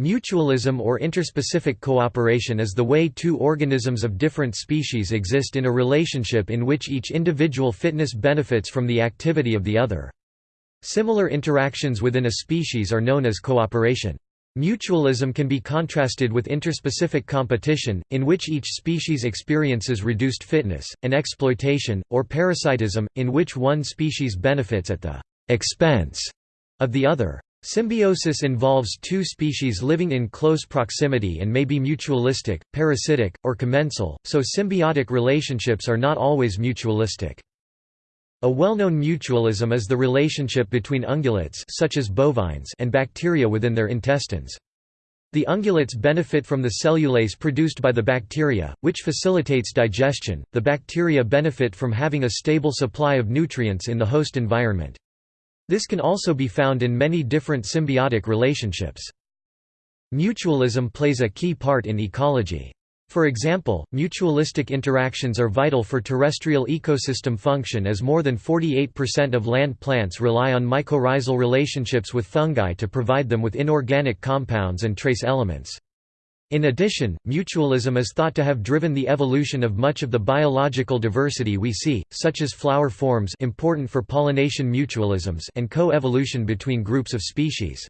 Mutualism or interspecific cooperation is the way two organisms of different species exist in a relationship in which each individual fitness benefits from the activity of the other. Similar interactions within a species are known as cooperation. Mutualism can be contrasted with interspecific competition, in which each species experiences reduced fitness, and exploitation, or parasitism, in which one species benefits at the expense of the other. Symbiosis involves two species living in close proximity and may be mutualistic, parasitic, or commensal, so symbiotic relationships are not always mutualistic. A well-known mutualism is the relationship between ungulates such as bovines and bacteria within their intestines. The ungulates benefit from the cellulase produced by the bacteria, which facilitates digestion. The bacteria benefit from having a stable supply of nutrients in the host environment. This can also be found in many different symbiotic relationships. Mutualism plays a key part in ecology. For example, mutualistic interactions are vital for terrestrial ecosystem function as more than 48% of land plants rely on mycorrhizal relationships with fungi to provide them with inorganic compounds and trace elements. In addition, mutualism is thought to have driven the evolution of much of the biological diversity we see, such as flower forms important for pollination mutualisms and co-evolution between groups of species.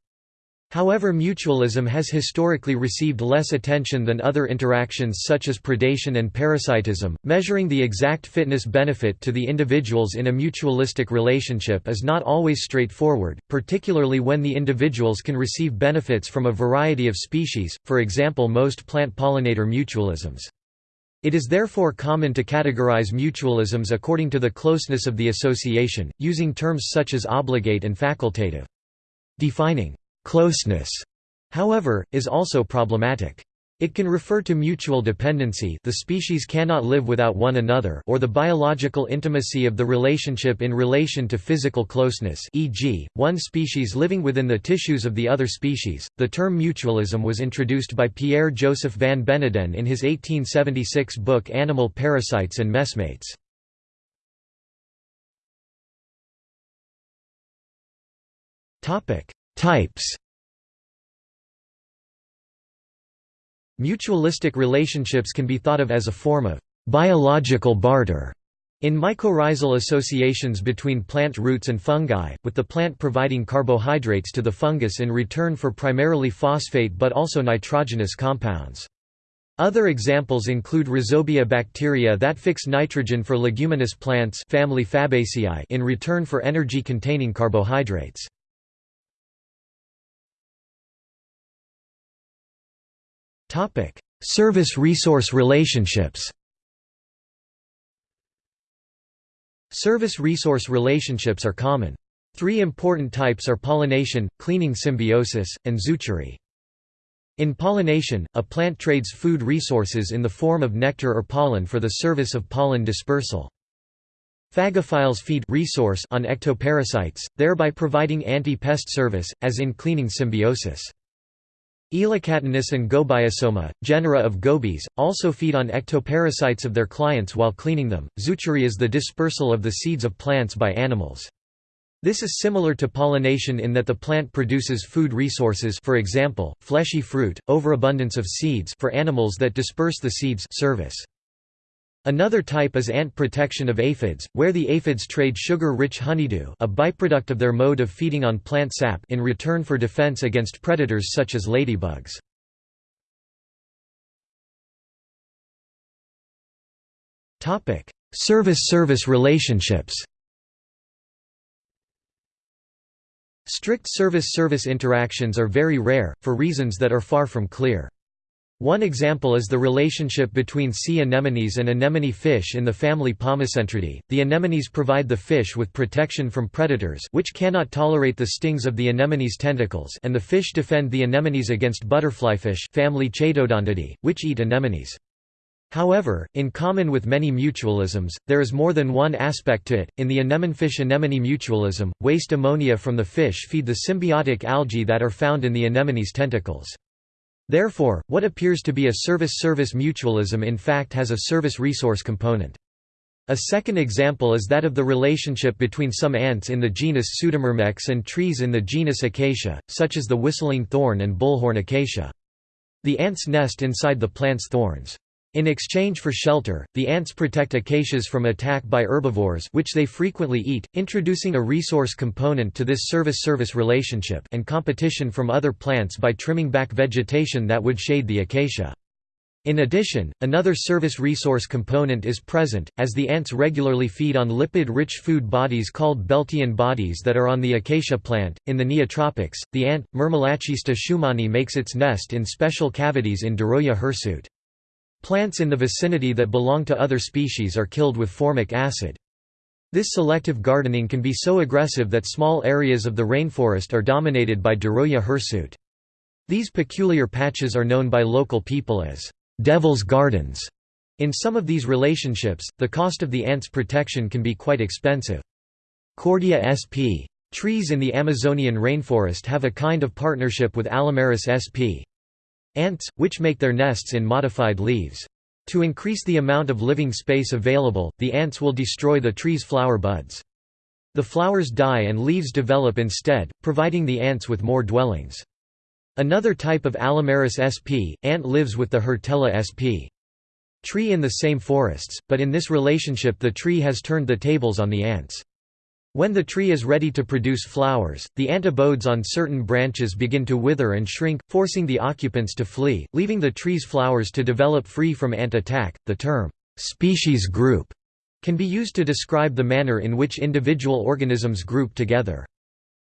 However mutualism has historically received less attention than other interactions such as predation and parasitism. Measuring the exact fitness benefit to the individuals in a mutualistic relationship is not always straightforward, particularly when the individuals can receive benefits from a variety of species, for example most plant pollinator mutualisms. It is therefore common to categorize mutualisms according to the closeness of the association, using terms such as obligate and facultative. Defining Closeness, however, is also problematic. It can refer to mutual dependency the species cannot live without one another or the biological intimacy of the relationship in relation to physical closeness e.g., one species living within the tissues of the other species. The term mutualism was introduced by Pierre-Joseph van Beneden in his 1876 book Animal Parasites and Messmates. Types Mutualistic relationships can be thought of as a form of biological barter in mycorrhizal associations between plant roots and fungi, with the plant providing carbohydrates to the fungus in return for primarily phosphate but also nitrogenous compounds. Other examples include rhizobia bacteria that fix nitrogen for leguminous plants family Fabaceae in return for energy-containing carbohydrates. Service-resource relationships Service-resource relationships are common. Three important types are pollination, cleaning symbiosis, and zoochory. In pollination, a plant trades food resources in the form of nectar or pollen for the service of pollen dispersal. Phagophiles feed resource on ectoparasites, thereby providing anti-pest service, as in cleaning symbiosis. Elacatinus and Gobiosoma, genera of gobies, also feed on ectoparasites of their clients while cleaning them. Zoochory is the dispersal of the seeds of plants by animals. This is similar to pollination in that the plant produces food resources for example, fleshy fruit, overabundance of seeds for animals that disperse the seeds service. Another type is ant protection of aphids, where the aphids trade sugar-rich honeydew a byproduct of their mode of feeding on plant sap in return for defense against predators such as ladybugs. Service-service relationships Strict service-service interactions are very rare, for reasons that are far from clear. One example is the relationship between sea anemones and anemone fish in the family Pomacentridae. The anemones provide the fish with protection from predators which cannot tolerate the stings of the anemone's tentacles and the fish defend the anemones against butterflyfish family Chaetodontidae, which eat anemones. However, in common with many mutualisms, there is more than one aspect to it. In the anemonefish anemone mutualism, waste ammonia from the fish feed the symbiotic algae that are found in the anemone's tentacles. Therefore, what appears to be a service-service mutualism in fact has a service-resource component. A second example is that of the relationship between some ants in the genus Pseudomyrmex and trees in the genus Acacia, such as the whistling thorn and bullhorn acacia. The ants nest inside the plant's thorns. In exchange for shelter, the ants protect acacias from attack by herbivores which they frequently eat, introducing a resource component to this service-service relationship and competition from other plants by trimming back vegetation that would shade the acacia. In addition, another service resource component is present, as the ants regularly feed on lipid-rich food bodies called Beltian bodies that are on the acacia plant. In the neotropics, the ant, Myrmelachista schumanni makes its nest in special cavities in Duroia hirsuta. Plants in the vicinity that belong to other species are killed with formic acid. This selective gardening can be so aggressive that small areas of the rainforest are dominated by Duroia hirsuta. These peculiar patches are known by local people as devil's gardens. In some of these relationships, the cost of the ant's protection can be quite expensive. Cordia sp. Trees in the Amazonian rainforest have a kind of partnership with Allomerus sp. Ants, which make their nests in modified leaves. To increase the amount of living space available, the ants will destroy the tree's flower buds. The flowers die and leaves develop instead, providing the ants with more dwellings. Another type of Allomerus sp. ant lives with the Hirtella sp. tree in the same forests, but in this relationship the tree has turned the tables on the ants. When the tree is ready to produce flowers, the antipodes on certain branches begin to wither and shrink, forcing the occupants to flee, leaving the tree's flowers to develop free from ant attack. The term, species group, can be used to describe the manner in which individual organisms group together.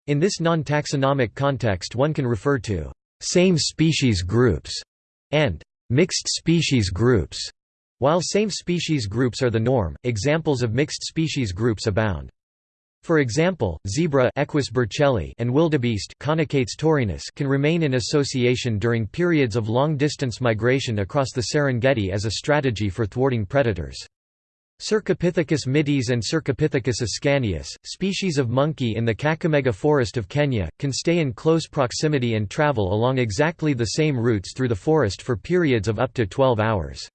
In this non-taxonomic context one can refer to same species groups and mixed species groups. While same species groups are the norm, examples of mixed species groups abound. For example, zebra Equus burchelli and wildebeest Connochaetes taurinus can remain in association during periods of long-distance migration across the Serengeti as a strategy for thwarting predators. Cercopithecus mitis and Cercopithecus ascanius, species of monkey in the Kakamega forest of Kenya, can stay in close proximity and travel along exactly the same routes through the forest for periods of up to 12 hours.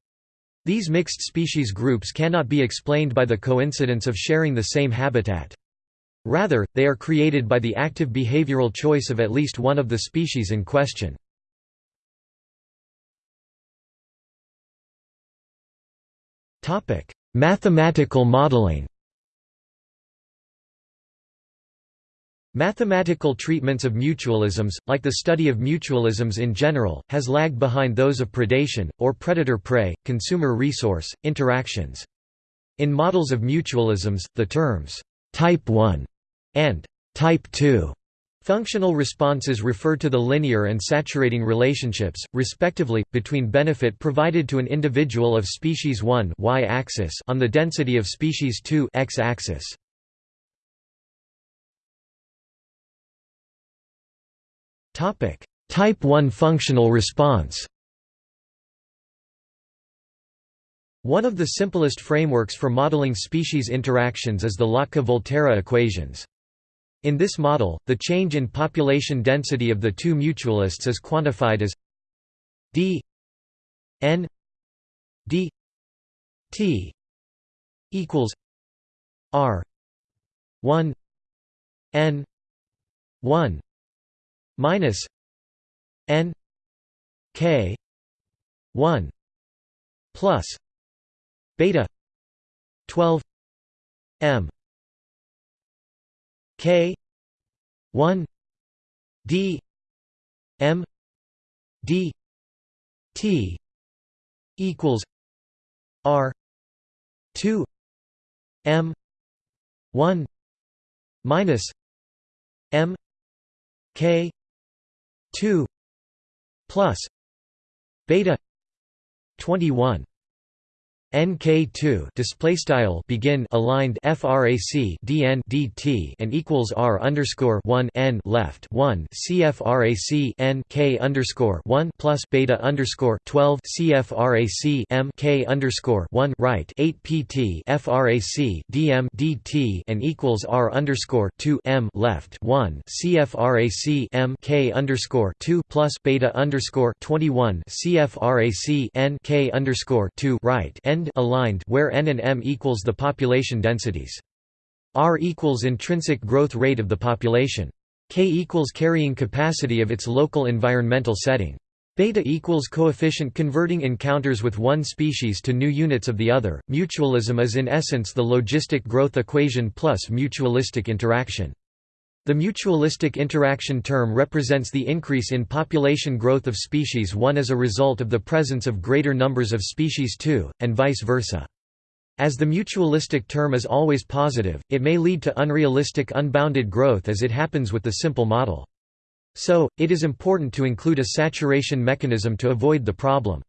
These mixed species groups cannot be explained by the coincidence of sharing the same habitat. Rather, they are created by the active behavioral choice of at least one of the species in question. Mathematical modeling Mathematical treatments of mutualisms, like the study of mutualisms in general, has lagged behind those of predation, or predator-prey, consumer-resource, interactions. In models of mutualisms, the terms, «type 1» and «type 2» Functional responses refer to the linear and saturating relationships, respectively, between benefit provided to an individual of species 1 y-axis on the density of species 2 x-axis. Topic: Type 1 functional response One of the simplest frameworks for modeling species interactions is the Lotka-Volterra equations. In this model, the change in population density of the two mutualists is quantified as d n d t equals r 1 n 1 minus n k 1 plus beta 12 m K one D M D T equals R two M one minus M K two plus beta twenty one NK2 display style begin aligned frac dn dt and equals r underscore 1 n left 1 cfrac n k underscore 1 plus beta underscore 12 cfrac m k underscore 1 right 8 pt frac dm dt and equals r underscore 2 m left 1 cfrac m k underscore 2 plus beta underscore 21 cfrac n k underscore 2 right n end aligned where n and m equals the population densities. R equals intrinsic growth rate of the population. K equals carrying capacity of its local environmental setting. Beta equals coefficient converting encounters with one species to new units of the other. Mutualism is in essence the logistic growth equation plus mutualistic interaction. The mutualistic interaction term represents the increase in population growth of species 1 as a result of the presence of greater numbers of species 2, and vice versa. As the mutualistic term is always positive, it may lead to unrealistic unbounded growth as it happens with the simple model. So, it is important to include a saturation mechanism to avoid the problem.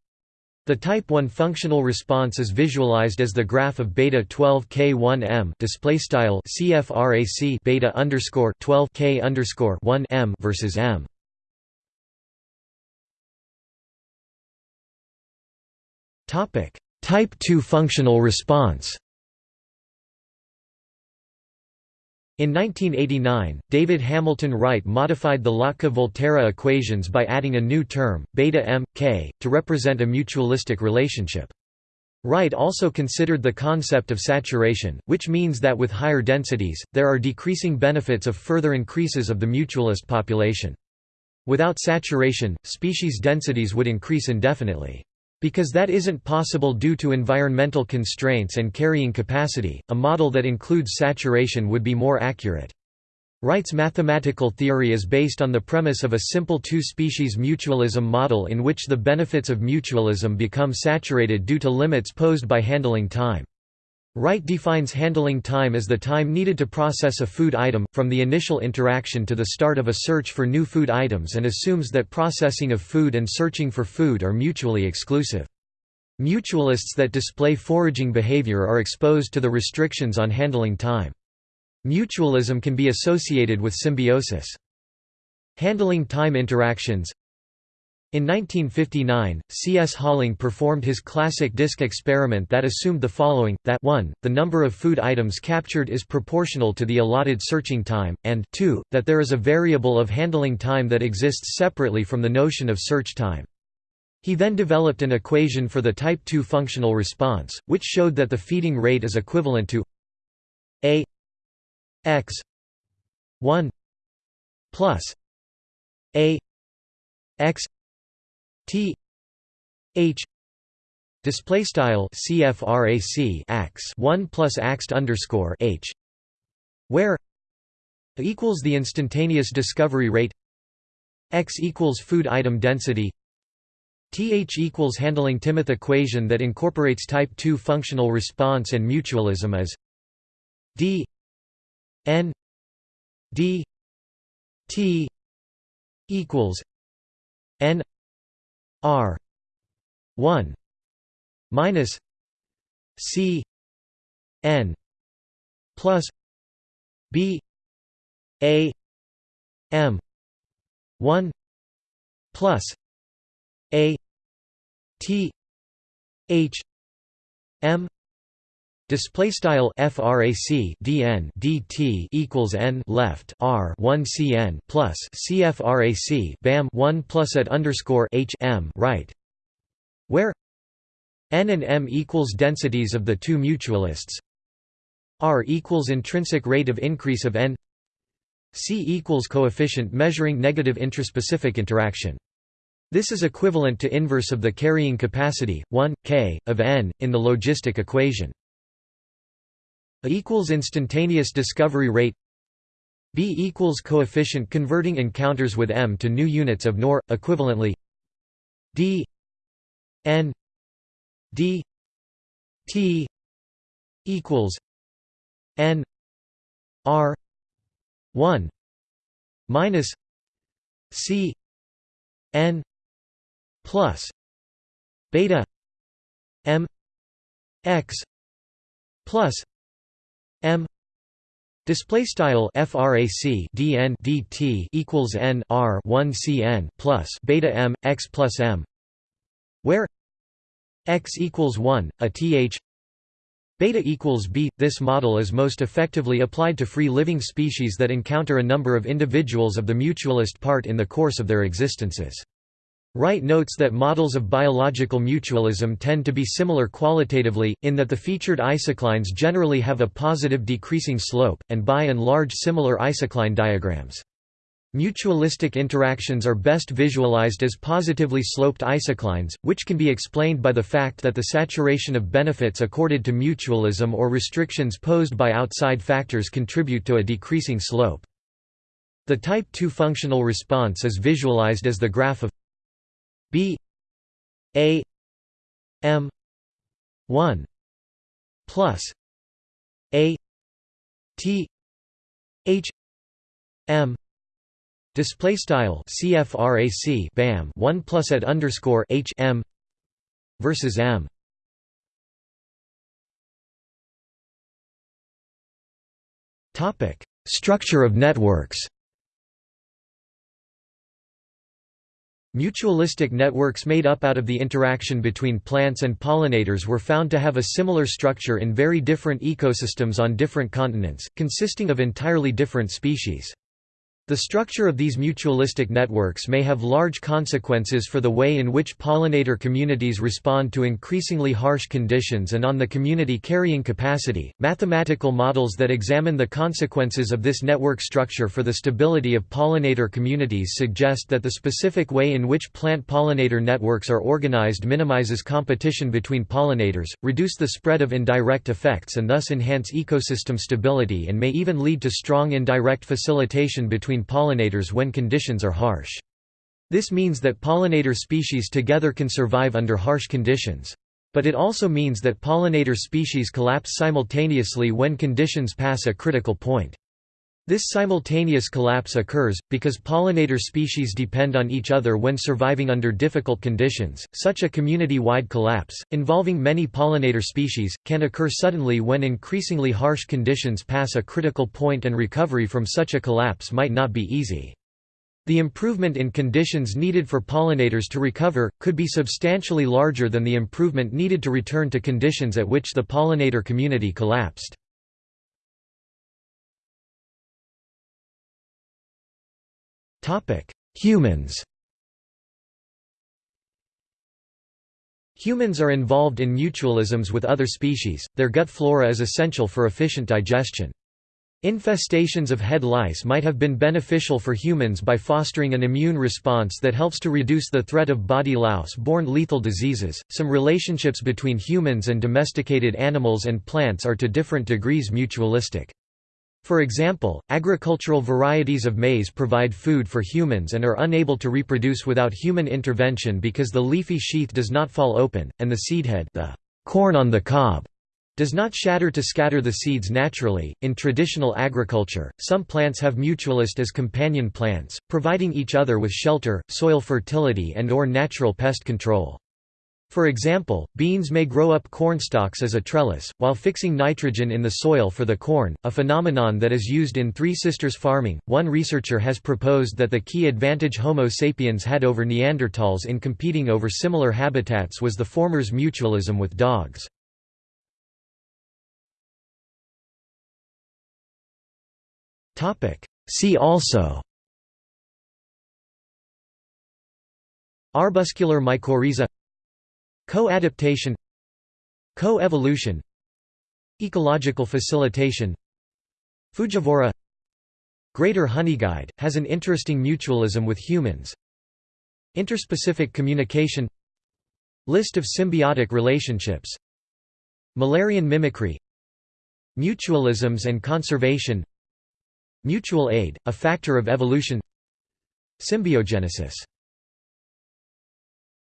The type 1 functional response is visualized as the graph of beta 12 k1m display style cfrac beta underscore 12 k underscore 1 m versus m. Topic Type 2 functional response In 1989, David Hamilton Wright modified the Lotka-Volterra equations by adding a new term, beta m, k, to represent a mutualistic relationship. Wright also considered the concept of saturation, which means that with higher densities, there are decreasing benefits of further increases of the mutualist population. Without saturation, species densities would increase indefinitely. Because that isn't possible due to environmental constraints and carrying capacity, a model that includes saturation would be more accurate. Wright's mathematical theory is based on the premise of a simple two-species mutualism model in which the benefits of mutualism become saturated due to limits posed by handling time. Wright defines handling time as the time needed to process a food item, from the initial interaction to the start of a search for new food items and assumes that processing of food and searching for food are mutually exclusive. Mutualists that display foraging behavior are exposed to the restrictions on handling time. Mutualism can be associated with symbiosis. Handling time interactions in 1959, C. S. Holling performed his classic disk experiment that assumed the following, that 1, the number of food items captured is proportional to the allotted searching time, and 2, that there is a variable of handling time that exists separately from the notion of search time. He then developed an equation for the type 2 functional response, which showed that the feeding rate is equivalent to a x 1 plus a x T H display style CFRAC ax 1 plus axt underscore H where equals the instantaneous discovery rate x equals food item density th equals handling Timoth equation that incorporates type 2 functional response and mutualism as d n d t equals n R one minus C N plus B A M one plus A T H M Display style frac dn dt equals n left r 1 cn plus cfrac bam 1 plus at underscore h m right, where n and m equals densities of the two mutualists, r equals intrinsic rate of increase of n, c equals coefficient measuring negative intraspecific interaction. This is equivalent to inverse of the carrying capacity 1 k of n in the logistic equation. A equals instantaneous discovery rate. B equals coefficient converting encounters with m to new units of NOR, equivalently. D n d t equals n r 1 minus c n plus beta m x plus M Display style frac dn dt equals n r 1 cn plus beta m x plus m, where x equals 1, a th beta equals b. This model is most effectively applied to free living species that encounter a number of individuals of the mutualist part in the course of their existences. Wright notes that models of biological mutualism tend to be similar qualitatively, in that the featured isoclines generally have a positive decreasing slope, and by and large similar isocline diagrams. Mutualistic interactions are best visualized as positively sloped isoclines, which can be explained by the fact that the saturation of benefits accorded to mutualism or restrictions posed by outside factors contribute to a decreasing slope. The type 2 functional response is visualized as the graph of B A M one plus A T H M display style CFRAC BAM 1 plus at underscore H M versus M. Topic structure of networks Mutualistic networks made up out of the interaction between plants and pollinators were found to have a similar structure in very different ecosystems on different continents, consisting of entirely different species. The structure of these mutualistic networks may have large consequences for the way in which pollinator communities respond to increasingly harsh conditions and on the community carrying capacity. Mathematical models that examine the consequences of this network structure for the stability of pollinator communities suggest that the specific way in which plant pollinator networks are organized minimizes competition between pollinators, reduce the spread of indirect effects and thus enhance ecosystem stability and may even lead to strong indirect facilitation between between pollinators when conditions are harsh. This means that pollinator species together can survive under harsh conditions. But it also means that pollinator species collapse simultaneously when conditions pass a critical point. This simultaneous collapse occurs, because pollinator species depend on each other when surviving under difficult conditions. Such a community wide collapse, involving many pollinator species, can occur suddenly when increasingly harsh conditions pass a critical point and recovery from such a collapse might not be easy. The improvement in conditions needed for pollinators to recover, could be substantially larger than the improvement needed to return to conditions at which the pollinator community collapsed. Humans Humans are involved in mutualisms with other species, their gut flora is essential for efficient digestion. Infestations of head lice might have been beneficial for humans by fostering an immune response that helps to reduce the threat of body louse-borne lethal diseases. Some relationships between humans and domesticated animals and plants are to different degrees mutualistic. For example, agricultural varieties of maize provide food for humans and are unable to reproduce without human intervention because the leafy sheath does not fall open, and the seedhead the corn on the cob does not shatter to scatter the seeds naturally. In traditional agriculture, some plants have mutualist as companion plants, providing each other with shelter, soil fertility and or natural pest control. For example, beans may grow up cornstalks as a trellis, while fixing nitrogen in the soil for the corn, a phenomenon that is used in Three Sisters farming. One researcher has proposed that the key advantage Homo sapiens had over Neanderthals in competing over similar habitats was the former's mutualism with dogs. See also Arbuscular mycorrhiza Co-adaptation Co-evolution Ecological facilitation. Frugivory Greater Honeyguide, has an interesting mutualism with humans. Interspecific communication List of symbiotic relationships Müllerian mimicry Mutualisms and conservation Mutual aid, a factor of evolution Symbiogenesis